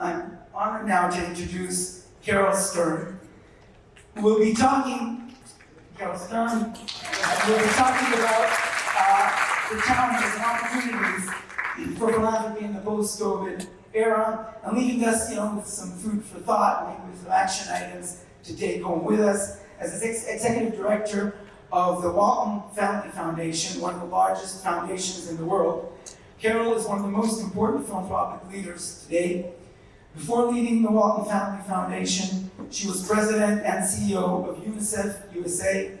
I'm honored now to introduce Caryl Stern, will be talking, Caryl Stern, will be talking about uh, the challenges and opportunities for philanthropy in the post-COVID era, and leaving us, you know, with some food for thought, maybe with some action items to take home with us. As ex- executive director of the Walton Family Foundation, one of the largest foundations in the world, Caryl is one of the most important philanthropic leaders today. Before leading the Walton Family Foundation, she was president and CEO of UNICEF USA.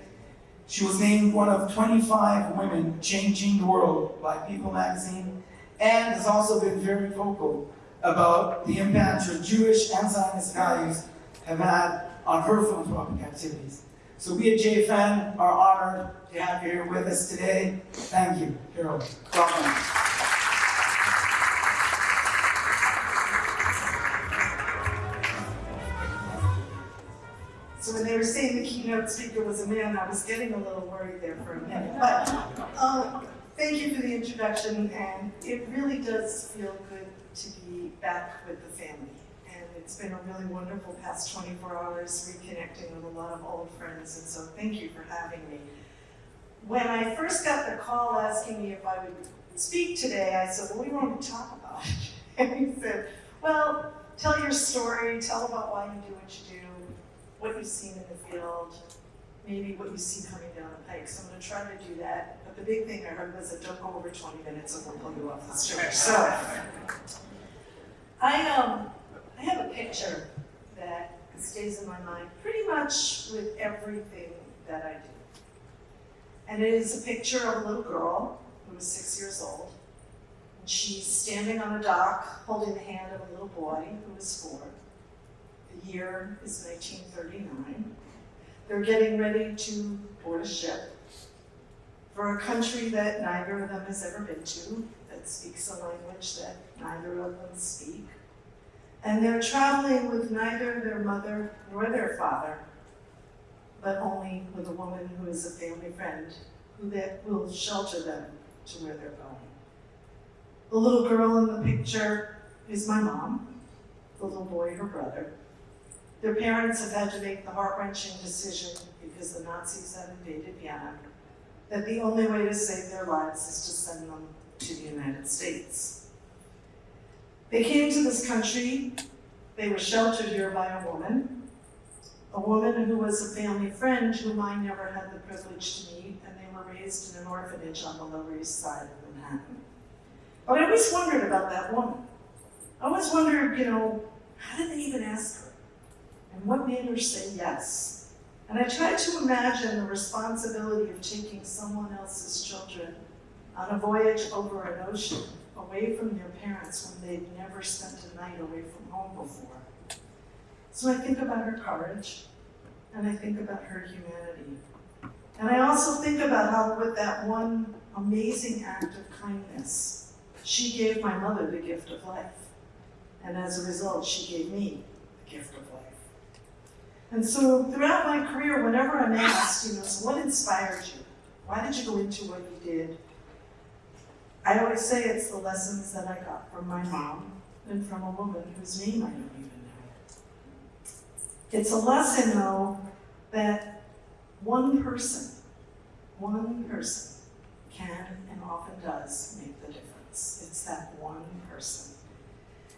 She was named one of 25 women changing the world by People magazine, and has also been very vocal about the impact her Jewish and Zionist values have had on her philanthropic activities. So we at JFN are honored to have you here with us today. Thank you, Caryl. So when they were saying the keynote speaker was a man, I was getting a little worried there for a minute. But um, thank you for the introduction, and it really does feel good to be back with the family. And it's been a really wonderful past 24 hours reconnecting with a lot of old friends, and so thank you for having me. When I first got the call asking me if I would speak today, I said, well, want to talk about? And he said, well, tell your story, tell about why you do what you do, what you've seen in the field, maybe what you see coming down the pike. So I'm gonna try to do that. But the big thing I heard was that don't go over 20 minutes and we'll pull you off the story. So I um I have a picture that stays in my mind pretty much with everything that I do. And it is a picture of a little girl who was six years old. And she's standing on a dock holding the hand of a little boy who was four. The year is 1939. They're getting ready to board a ship for a country that neither of them has ever been to, that speaks a language that neither of them speak. And they're traveling with neither their mother nor their father, but only with a woman who is a family friend who that will shelter them to where they're going. The little girl in the picture is my mom, the little boy her brother. Their parents have had to make the heart-wrenching decision, because the Nazis have invaded Vienna, that the only way to save their lives is to send them to the United States. They came to this country, they were sheltered here by a woman, a woman who was a family friend whom I never had the privilege to meet, and they were raised in an orphanage on the Lower East Side of Manhattan. But I always wondered about that woman. I always wondered, you know, how did they even ask her? And what made her say yes? And I tried to imagine the responsibility of taking someone else's children on a voyage over an ocean, away from their parents when they'd never spent a night away from home before. So I think about her courage, and I think about her humanity. And I also think about how with that one amazing act of kindness, she gave my mother the gift of life. And as a result, she gave me the gift of life. And so throughout my career, whenever I'm asked, you know, so what inspired you? Why did you go into what you did? I always say it's the lessons that I got from my mom and from a woman whose name I don't even know. It's a lesson, though, that one person, one person can and often does make the difference. It's that one person.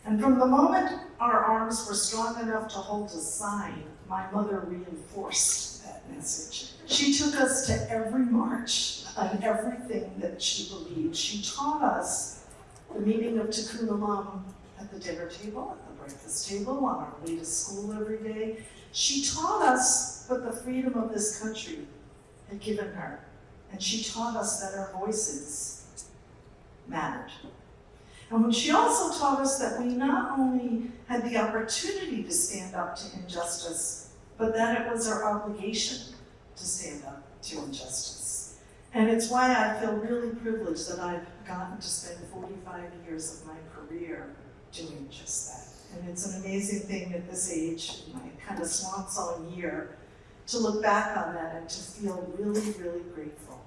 And from the moment our arms were strong enough to hold a sign, my mother reinforced that message. She took us to every march on everything that she believed. She taught us the meaning of tikkun olam at the dinner table, at the breakfast table, on our way to school every day. She taught us what the freedom of this country had given her. And she taught us that our voices mattered. And she also taught us that we not only had the opportunity to stand up to injustice, but that it was our obligation to stand up to injustice. And it's why I feel really privileged that I've gotten to spend 45 years of my career doing just that. And it's an amazing thing at this age, my kind of swan song year, to look back on that and to feel really, really grateful.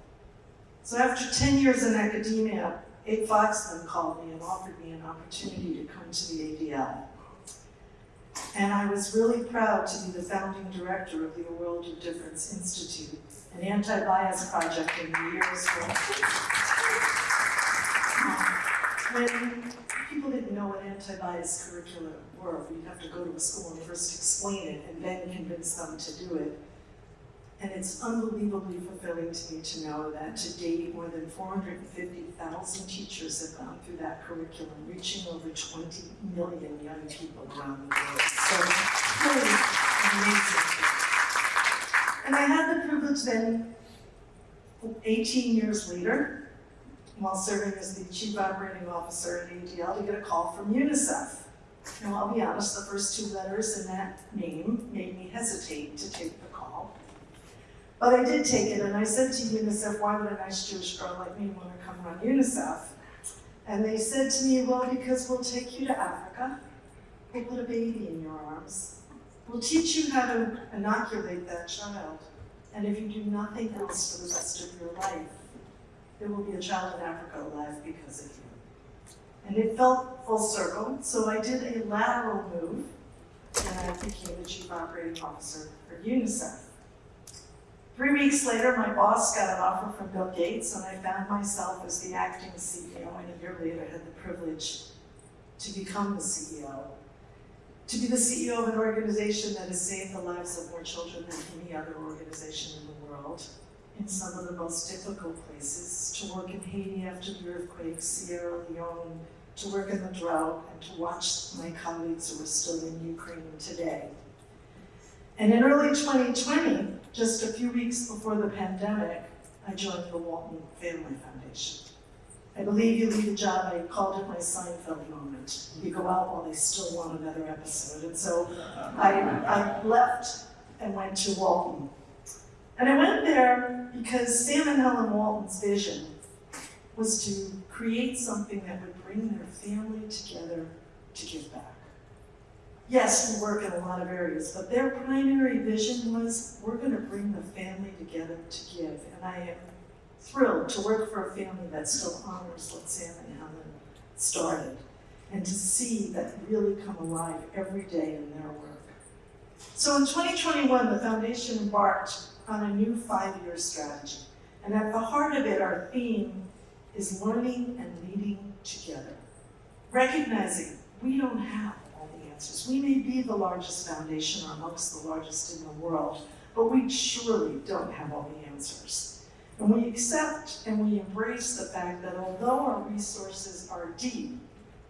So after 10 years in academia, Abe Foxman called me and offered me an opportunity to come to the ADL. And I was really proud to be the founding director of the World of Difference Institute, an anti-bias project in the years when, um, when people didn't know what anti-bias curricula were. We'd have to go to a school and first explain it and then convince them to do it. And it's unbelievably fulfilling to me to know that to date, more than 450,000 teachers have gone through that curriculum, reaching over 20 million young people around the world. So, really amazing. And I had the privilege then, 18 years later, while serving as the chief operating officer at ADL, to get a call from UNICEF. Now, I'll be honest, the first two letters in that name made me hesitate to take. But I did take it, and I said to UNICEF, why would a nice Jewish girl like me want to come run UNICEF? And they said to me, well, because we'll take you to Africa, we'll put a baby in your arms, we'll teach you how to inoculate that child, and if you do nothing else for the rest of your life, there will be a child in Africa alive because of you. And it felt full circle, so I did a lateral move, and I became the chief operating officer for UNICEF. Three weeks later, my boss got an offer from Bill Gates, and I found myself as the acting CEO, and a year later I had the privilege to become the CEO. To be the CEO of an organization that has saved the lives of more children than any other organization in the world, in some of the most difficult places, to work in Haiti after the earthquake, Sierra Leone, to work in the drought, and to watch my colleagues who are still in Ukraine today. And in early 2020, just a few weeks before the pandemic, I joined the Walton Family Foundation. I believe you leave a job, I called it my Seinfeld moment. You go out while they still want another episode. And so I, I left and went to Walton. And I went there because Sam and Helen Walton's vision was to create something that would bring their family together to give back. Yes, we work in a lot of areas, but their primary vision was we're going to bring the family together to give. And I am thrilled to work for a family that still honors what Sam and Helen started and to see that really come alive every day in their work. So in 2021, the foundation embarked on a new five-year strategy. And at the heart of it, our theme is learning and leading together. Recognizing we don't have We may be the largest foundation or amongst the largest in the world, but we surely don't have all the answers. And we accept and we embrace the fact that although our resources are deep,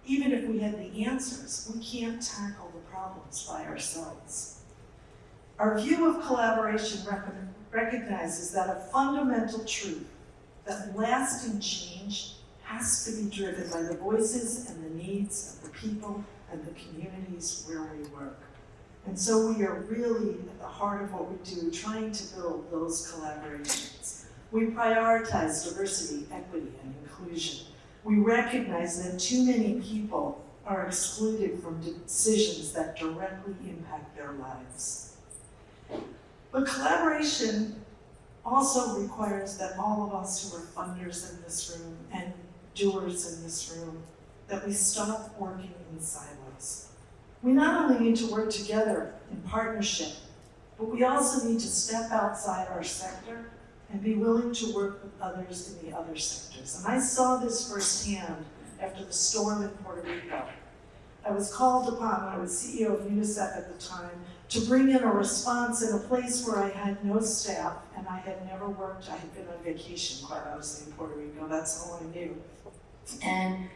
even if we had the answers, we can't tackle the problems by ourselves. Our view of collaboration recognizes that a fundamental truth that lasting change has to be driven by the voices and the needs of the people and the communities where we work. And so we are really at the heart of what we do, trying to build those collaborations. We prioritize diversity, equity, and inclusion. We recognize that too many people are excluded from decisions that directly impact their lives. But collaboration also requires that all of us who are funders in this room and doers in this room, that we stop working in We not only need to work together in partnership, but we also need to step outside our sector and be willing to work with others in the other sectors. And I saw this firsthand after the storm in Puerto Rico. I was called upon, I was CEO of UNICEF at the time, to bring in a response in a place where I had no staff and I had never worked. I had been on vacation, quite honestly, in Puerto Rico. That's all I knew. And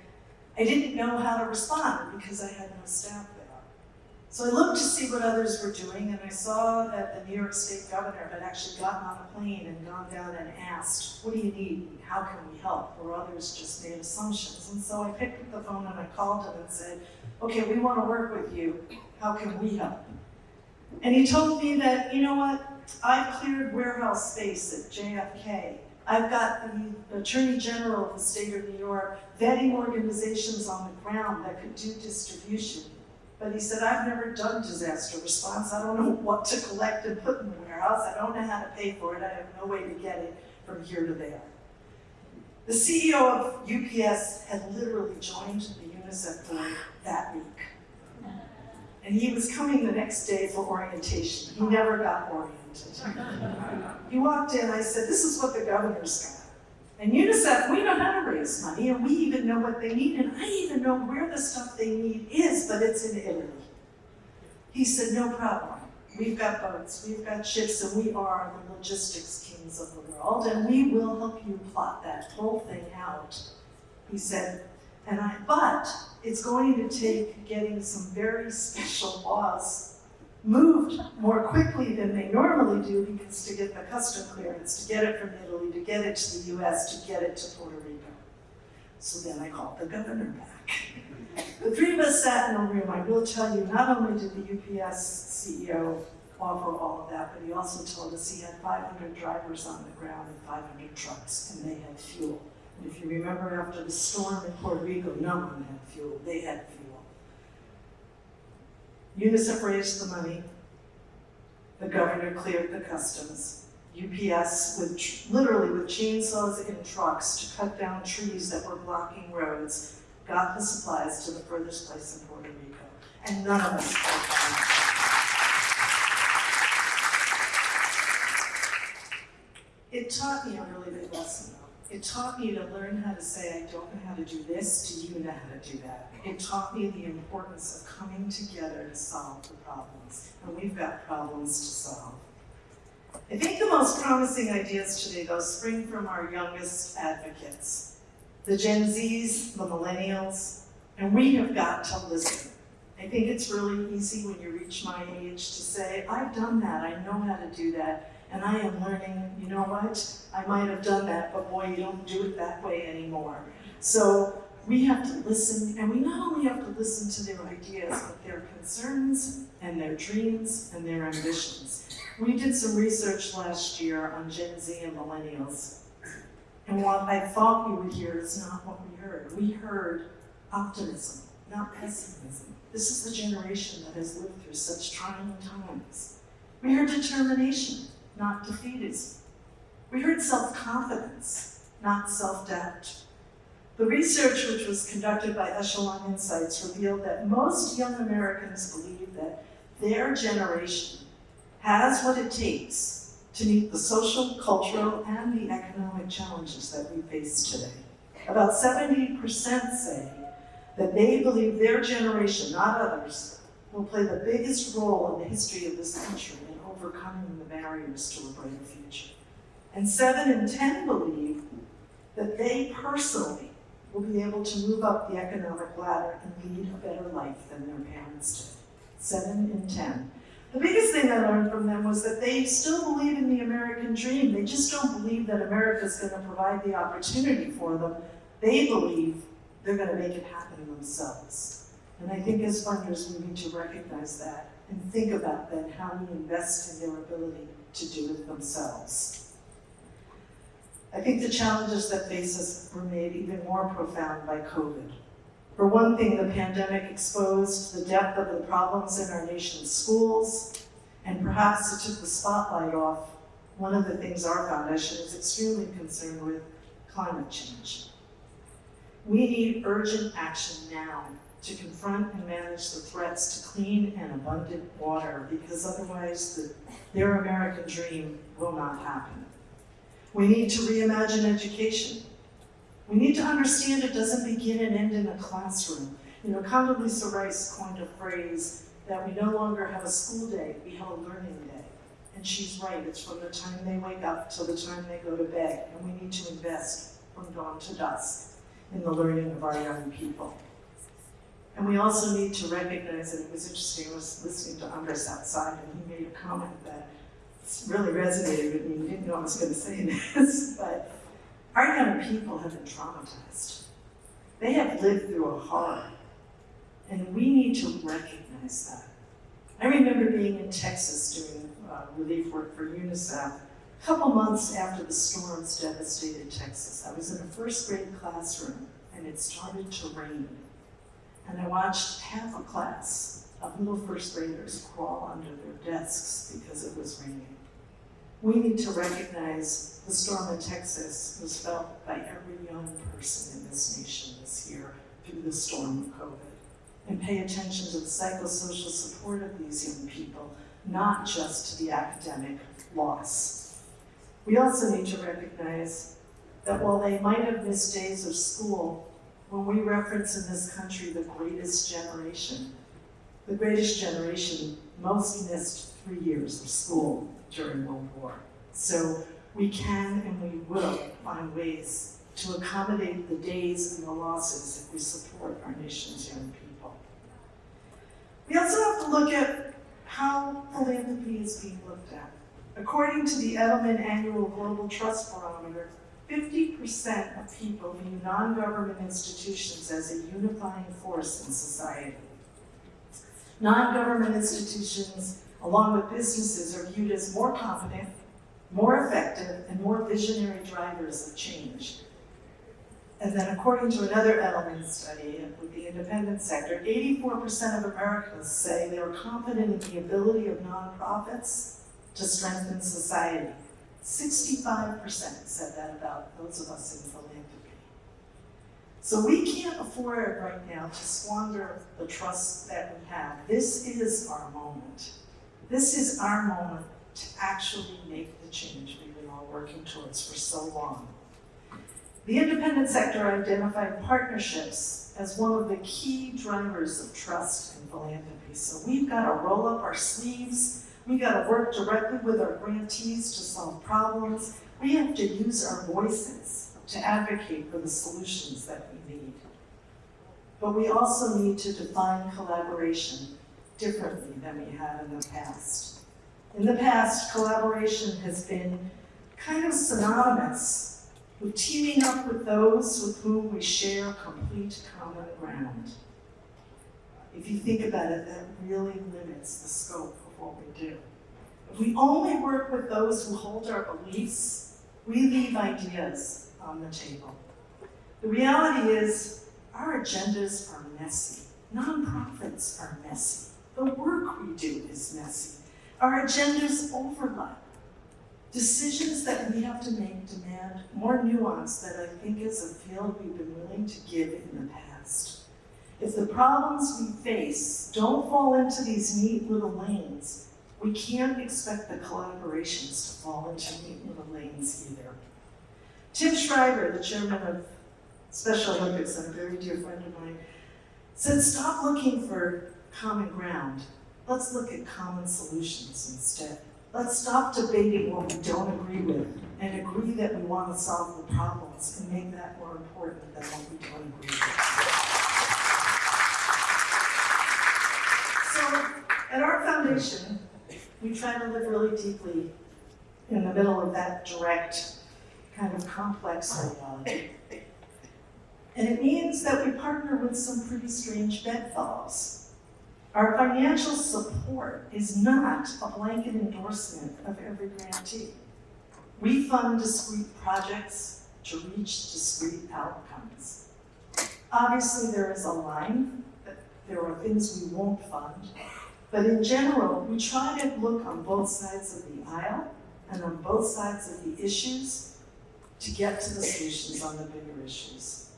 I didn't know how to respond because I had no staff there. So I looked to see what others were doing, and I saw that the New York State governor had actually gotten on a plane and gone down and asked, What do you need? How can we help? Or others just made assumptions. And so I picked up the phone and I called him and said, Okay, we want to work with you. How can we help? And he told me that, you know what, I've cleared warehouse space at JFK. I've got the Attorney General of the state of New York vetting organizations on the ground that could do distribution. But he said, I've never done disaster response. I don't know what to collect and put in the warehouse. I don't know how to pay for it. I have no way to get it from here to there. The CEO of UPS had literally joined the UNICEF board that week. And he was coming the next day for orientation. He never got oriented. He walked in, I said, this is what the governor's got. And UNICEF, we know how to raise money, and we even know what they need, and I even know where the stuff they need is, but it's in Italy. He said, no problem. We've got boats, we've got ships, and we are the logistics kings of the world, and we will help you plot that whole thing out. He said, and I, but it's going to take getting some very special laws moved more quickly than they normally do because to get the custom clearance, to get it from Italy, to get it to the US, to get it to Puerto Rico. So then I called the governor back. The three of us sat in a room. I will tell you, not only did the UPS CEO offer all of that, but he also told us he had 500 drivers on the ground and 500 trucks, and they had fuel. And if you remember after the storm in Puerto Rico, no one had fuel. They had fuel. UNICEF raised the money. The governor cleared the customs. UPS with, literally with chainsaws in trucks to cut down trees that were blocking roads, got the supplies to the furthest place in Puerto Rico. And none of us It taught me a really big lesson though. It taught me to learn how to say, I don't know how to do this, to you know how to do that. It taught me the importance of coming together to solve the problems. And we've got problems to solve. I think the most promising ideas today though spring from our youngest advocates. The Gen Zs, the millennials, and we have got to listen. I think it's really easy when you reach my age to say, I've done that, I know how to do that, and I am learning, you know what? I might have done that, but boy, you don't do it that way anymore. So we have to listen, and we not only have to listen to their ideas, but their concerns and their dreams and their ambitions. We did some research last year on Gen Z and millennials. And what I thought we would hear is not what we heard. We heard optimism, not pessimism. This is the generation that has lived through such trying times. We heard determination, not defeatism. We heard self-confidence, not self-doubt. The research, which was conducted by Echelon Insights, revealed that most young Americans believe that their generation has what it takes to meet the social, cultural, and the economic challenges that we face today. About 70% say that they believe their generation, not others, will play the biggest role in the history of this country overcoming the barriers to a brighter future. And seven in 10 believe that they personally will be able to move up the economic ladder and lead a better life than their parents did. Seven in 10. The biggest thing I learned from them was that they still believe in the American dream. They just don't believe that America's going to provide the opportunity for them. They believe they're going to make it happen themselves. And I think as funders, we need to recognize that and think about then how we invest in their ability to do it themselves. I think the challenges that face us were made even more profound by COVID. For one thing, the pandemic exposed the depth of the problems in our nation's schools, and perhaps it took the spotlight off one of the things our foundation is extremely concerned with, climate change. We need urgent action now to confront and manage the threats to clean and abundant water, because otherwise the, their American dream will not happen. We need to reimagine education. We need to understand it doesn't begin and end in a classroom. You know, Condoleezza Rice coined a phrase that we no longer have a school day, we have a learning day. And she's right, it's from the time they wake up till the time they go to bed, and we need to invest from dawn to dusk in the learning of our young people. And we also need to recognize, and it was interesting, I was listening to Andres outside, and he made a comment that really resonated with me. He didn't know I was going to say this, but our young people have been traumatized. They have lived through a horror, and we need to recognize that. I remember being in Texas doing uh, relief work for UNICEF a couple months after the storms devastated Texas. I was in a first grade classroom, and it started to rain. And I watched half a class of little first graders crawl under their desks because it was raining. We need to recognize the storm in Texas was felt by every young person in this nation this year through the storm of COVID. and pay attention to the psychosocial support of these young people, not just to the academic loss. We also need to recognize that while they might have missed days of school, when we reference in this country the greatest generation, the greatest generation most missed three years of school during World War. So we can and we will find ways to accommodate the days and the losses if we support our nation's young people. We also have to look at how philanthropy is being looked at. According to the Edelman Annual Global Trust Barometer, 50% of people view non-government institutions as a unifying force in society. Non-government institutions, along with businesses, are viewed as more competent, more effective, and more visionary drivers of change. And then according to another Edelman study with the independent sector, 84% of Americans say they are confident in the ability of nonprofits to strengthen society. 65% said that about those of us in philanthropy. So we can't afford right now to squander the trust that we have. This is our moment. This is our moment to actually make the change we've been all working towards for so long. The independent sector identified partnerships as one of the key drivers of trust in philanthropy. So we've got to roll up our sleeves. We got to work directly with our grantees to solve problems. We have to use our voices to advocate for the solutions that we need. But we also need to define collaboration differently than we have in the past. In the past, collaboration has been kind of synonymous with teaming up with those with whom we share complete common ground. If you think about it, that really limits the scope what we do. If we only work with those who hold our beliefs, we leave ideas on the table. The reality is, our agendas are messy. Nonprofits are messy. The work we do is messy. Our agendas overlap. Decisions that we have to make demand more nuance that I think as a field we've been willing to give in the past. If the problems we face don't fall into these neat little lanes, we can't expect the collaborations to fall into neat little lanes either. Tim Shriver, the chairman of Special Olympics and a very dear friend of mine, said stop looking for common ground. Let's look at common solutions instead. Let's stop debating what we don't agree with and agree that we want to solve the problems and make that more important than what we don't agree with. So, at our foundation, we try to live really deeply in the middle of that direct, kind of complex ideology. And it means that we partner with some pretty strange bedfellows. Our financial support is not a blanket endorsement of every grantee. We fund discrete projects to reach discrete outcomes. Obviously, there is a line, there are things we won't fund, but in general, we try to look on both sides of the aisle and on both sides of the issues to get to the solutions on the bigger issues.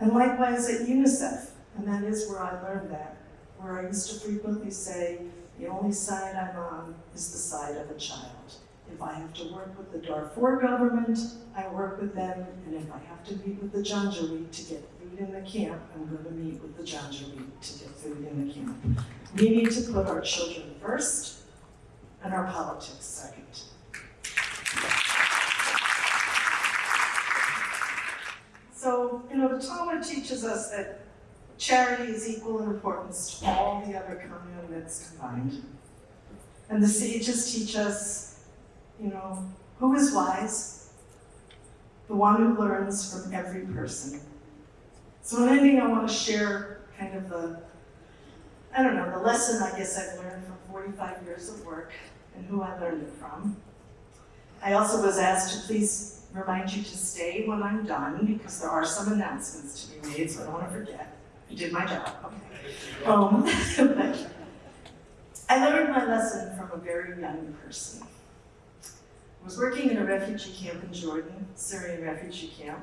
And likewise at UNICEF, and that is where I learned that where I used to frequently say, the only side I'm on is the side of a child. If I have to work with the Darfur government, I work with them, and if I have to meet with the Janjaweed to get food in the camp, I'm going to meet with the Janjaweed to get food in the camp. We need to put our children first and our politics second. So, you know, the Talmud teaches us that charity is equal in importance to all the other commandments combined. And the sages teach us, you know, who is wise? The one who learns from every person. So in ending, I want to share kind of the, I don't know, the lesson I guess I've learned from 45 years of work and who I learned it from. I also was asked to please remind you to stay when I'm done because there are some announcements to be made, so I don't want to forget. I did my job, okay. Um, I learned my lesson from a very young person. Was working in a refugee camp in Jordan, Syrian refugee camp.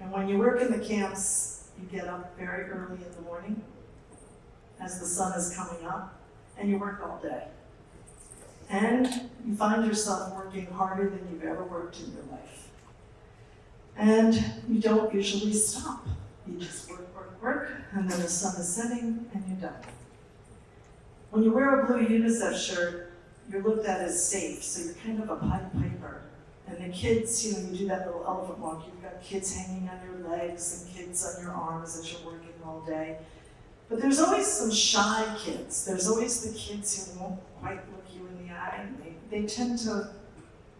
And when you work in the camps, you get up very early in the morning as the sun is coming up and you work all day. And you find yourself working harder than you've ever worked in your life. And you don't usually stop. You just work, work, work, and then the sun is setting and you're done. When you wear a blue UNICEF shirt, you're looked at as safe, so you're kind of a Pied Piper. And the kids, you know, you do that little elephant walk, you've got kids hanging on your legs and kids on your arms as you're working all day. But there's always some shy kids. There's always the kids who won't quite look you in the eye, they, they tend to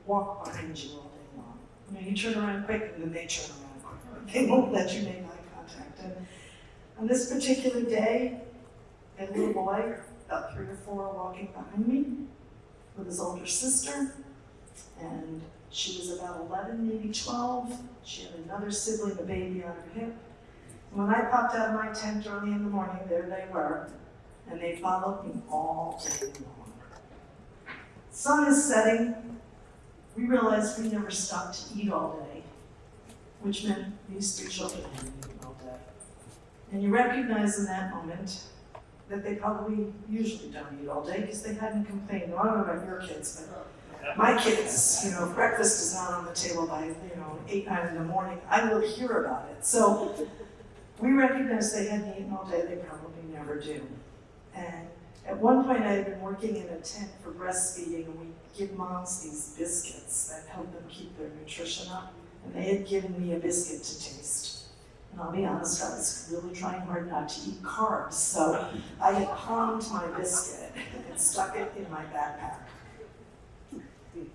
walk behind you all day long. You know, you turn around quick, and then they turn around quick. They won't let you make eye contact. And on this particular day, a little boy, about three or four, walking behind me with his older sister, and she was about 11, maybe 12. She had another sibling, a baby on her hip. And when I popped out of my tent early in the morning, there they were, and they followed me all day long. Sun is setting. We realized we never stopped to eat all day, which meant these three children hadn't eaten all day. And you recognize in that moment that they probably usually don't eat all day because they hadn't complained. Well, I don't know about your kids, but my kids, you know, if breakfast is not on the table by, you know, eight, nine in the morning, I will hear about it. So we recognized they hadn't eaten all day, they probably never do. And at one point, I had been working in a tent for breastfeeding, and we give moms these biscuits that help them keep their nutrition up. And they had given me a biscuit to taste. And I'll be honest, I was really trying hard not to eat carbs, so I had palmed my biscuit and stuck it in my backpack.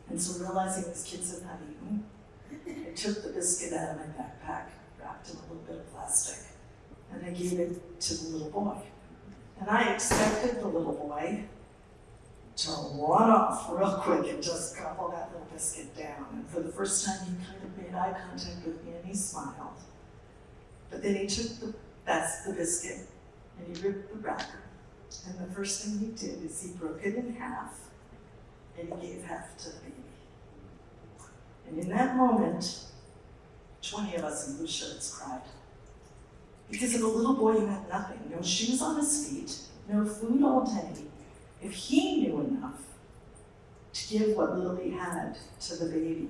And so realizing these kids had not eaten, I took the biscuit out of my backpack, wrapped in a little bit of plastic, and I gave it to the little boy. And I expected the little boy to run off real quick and just gobble that little biscuit down. And for the first time, he kind of made eye contact with me and he smiled. But then he took the, that's the biscuit and he ripped the wrapper. And the first thing he did is he broke it in half and he gave half to the baby. And in that moment, 20 of us in blue shirts cried. Because of a little boy who had nothing, no shoes on his feet, no food all day, if he knew enough to give what little he had to the baby,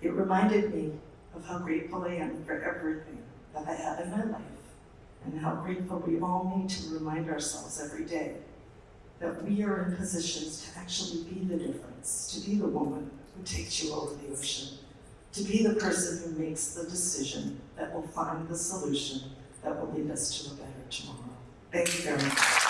it reminded me of how grateful I am for everything that I have in my life, and how grateful we all need to remind ourselves every day that we are in positions to actually be the difference, to be the woman who takes you over the ocean, to be the person who makes the decision that will find the solution that will lead us to a better tomorrow. Thank you very much.